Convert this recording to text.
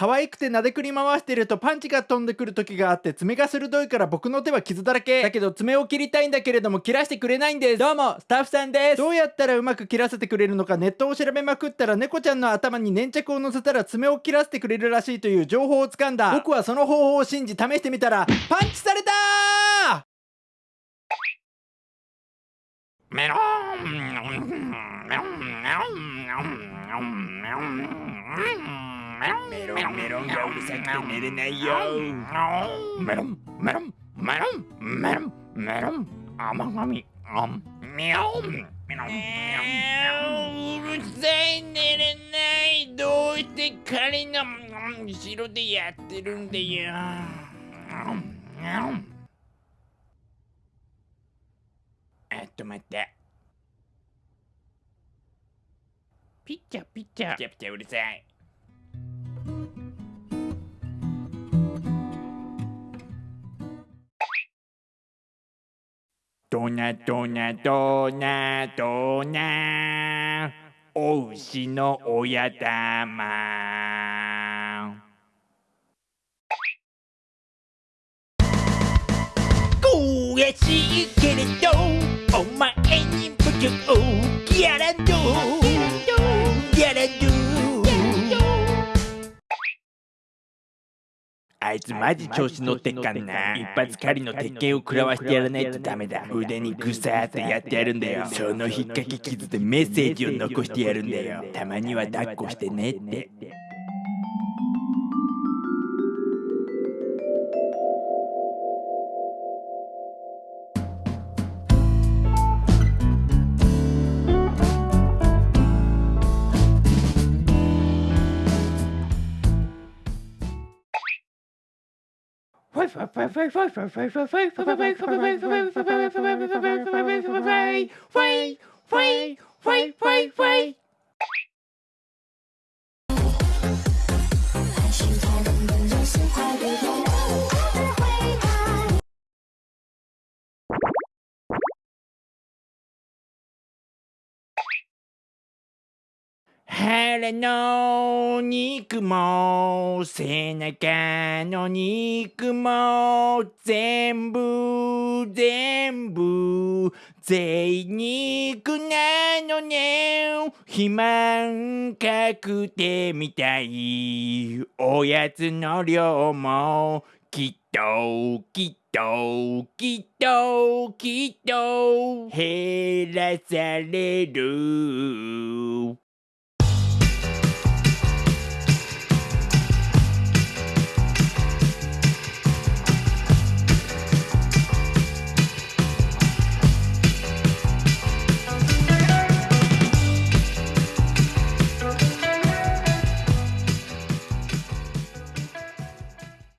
可愛くて撫でくり回してるとパンチが飛んでくる時があって爪が鋭いから僕の手は傷だらけ。だけど爪を切りたいんだけれども切らしてくれないんです。どうもスタッフさんです。どうやったらうまく切らせてくれるのかネットを調べまくったら猫ちゃんの頭に粘着を乗せたら爪を切らせてくれるらしいという情報をつかんだ。僕はその方法を信じ試してみたらパンチされたメロンメロンメロンメロンメロンメロンメロン。メロンがうるさくて寝れないよメロンメロンメロンメロンメロン甘噛みあんメロンメロンうるさい寝れないどうして彼の後ろでやってるんだよえ。っと待ってピッチャピッチャピッチャピッチャうるさいドナドナドナドナ。お牛の親玉悔しいけれどお前に無情ギャランド。あいつマジ調子乗ってっかんな。一発狩りの鉄拳を食らわしてやらないとダメだ。腕にグサーってやってやるんだよ。その引っ掛け傷でメッセージを残してやるんだよ。たまには抱っこしてねって Wait, wait, wait, wait. 腹の肉も背中の肉も全部全部贅肉なのね。肥満確定みたいおやつの量もきっときっときっときっと減らされる。